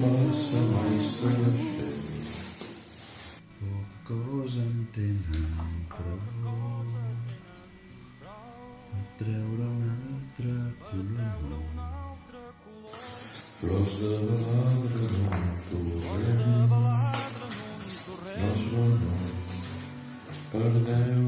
passa mai saber. Pocs en tenen prou a treure un altre color. Flors de baladre no torrent, no és bon per Déu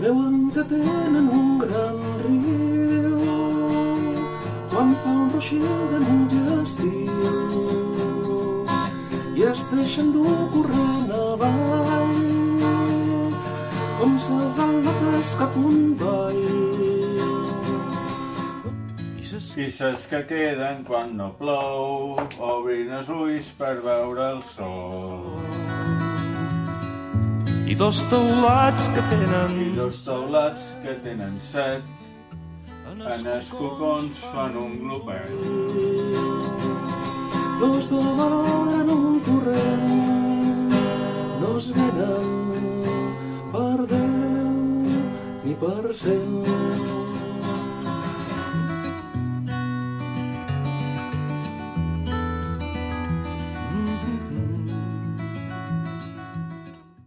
Creuen que tenen un gran riu quan fa un roixir de estiu i es deixen dur corrent avall com ses al·lotes cap un ball. I ses que queden quan no plou, obrin els ulls per veure el sol. I dos teulats que I tenen dos taulats que tenen set, en els cocons fan un glopet. Los de valor en un torrent no es venen per deu ni per cent.